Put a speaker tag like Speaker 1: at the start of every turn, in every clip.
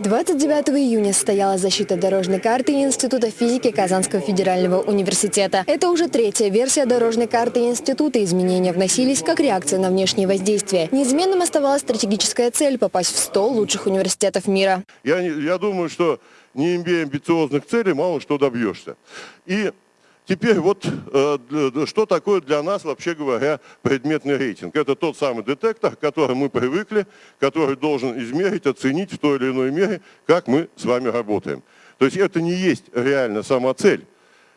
Speaker 1: 29 июня состоялась защита дорожной карты Института физики Казанского федерального университета. Это уже третья версия дорожной карты института. Изменения вносились как реакция на внешние воздействия. Неизменным оставалась стратегическая цель – попасть в 100 лучших университетов мира.
Speaker 2: Я, я думаю, что не имея амбициозных целей, мало что добьешься. И теперь вот э, что такое для нас, вообще говоря, предметный рейтинг? Это тот самый детектор, к которому мы привыкли, который должен измерить, оценить в той или иной мере, как мы с вами работаем. То есть это не есть реально сама цель,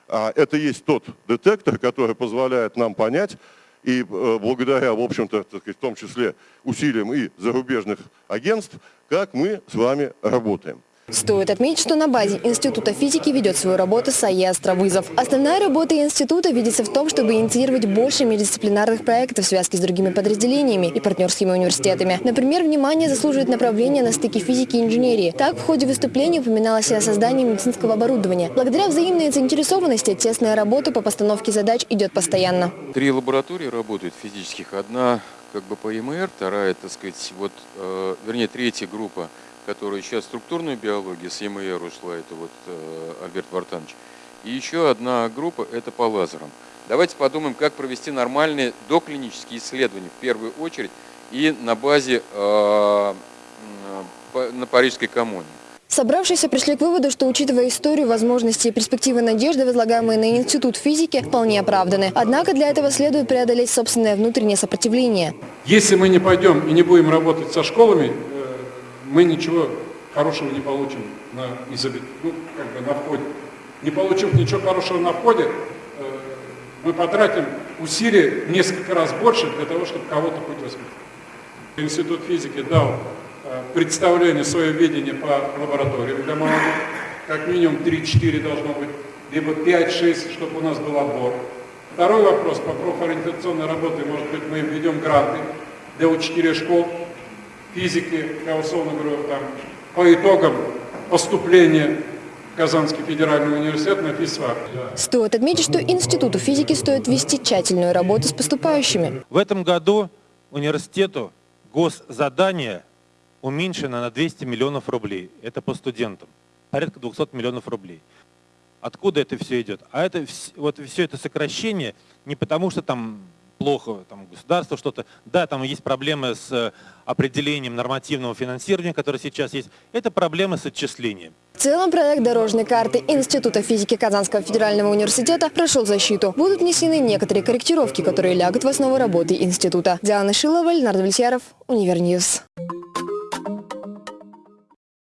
Speaker 2: а это есть тот детектор, который позволяет нам понять, и э, благодаря, в общем-то, в том числе усилиям и зарубежных агентств, как мы с вами работаем.
Speaker 1: Стоит отметить, что на базе Института физики ведет свою работу САЕ «Островызов». Основная работа института видится в том, чтобы инициировать больше междисциплинарных проектов в связке с другими подразделениями и партнерскими университетами. Например, внимание заслуживает направление на стыке физики и инженерии. Так, в ходе выступления упоминалось и о создании медицинского оборудования. Благодаря взаимной заинтересованности тесная работа по постановке задач идет постоянно.
Speaker 3: Три лаборатории работают физических. Одна как бы по ЕМР, вторая, так сказать, вот, э, вернее, третья группа, которая сейчас структурную биологию с ЕМР ушла, это вот э, Альберт Вартанович. И еще одна группа, это по лазерам. Давайте подумаем, как провести нормальные доклинические исследования в первую очередь и на базе э, по- на Парижской коммуне.
Speaker 1: Собравшиеся пришли к выводу, что, учитывая историю, возможности и перспективы надежды, возлагаемые на Институт физики, вполне оправданы. Однако для этого следует преодолеть собственное внутреннее сопротивление.
Speaker 4: Если мы не пойдем и не будем работать со школами, э, мы ничего хорошего не получим на, изобе- ну, как бы на входе. Не получив ничего хорошего на входе, э, мы потратим усилий в несколько раз больше для того, чтобы кого-то хоть воспитать. Институт физики дал э, представление, свое видение по лабораториям для молодых. Как минимум 3-4 должно быть, либо 5-6, чтобы у нас был отбор. Второй вопрос по профориентационной работе, может быть, мы введем гранты для учителей школ, физики, я условно говорю, там, по итогам поступления в Казанский федеральный университет на физфак.
Speaker 1: Стоит отметить, что Институту физики стоит вести тщательную работу с поступающими.
Speaker 5: В этом году университету госзадание уменьшено на 200 миллионов рублей. Это по студентам. Порядка 200 миллионов рублей. Откуда это все идет? А это вот все это сокращение не потому, что там плохо там, государство что-то. Да, там есть проблемы с э, определением нормативного финансирования, которое сейчас есть. Это проблемы с отчислением.
Speaker 1: В целом проект дорожной карты Института физики Казанского федерального университета прошел защиту. Будут внесены некоторые корректировки, которые лягут в основу работы института. Диана Шилова, Ленар Давлетьяров, Универ News.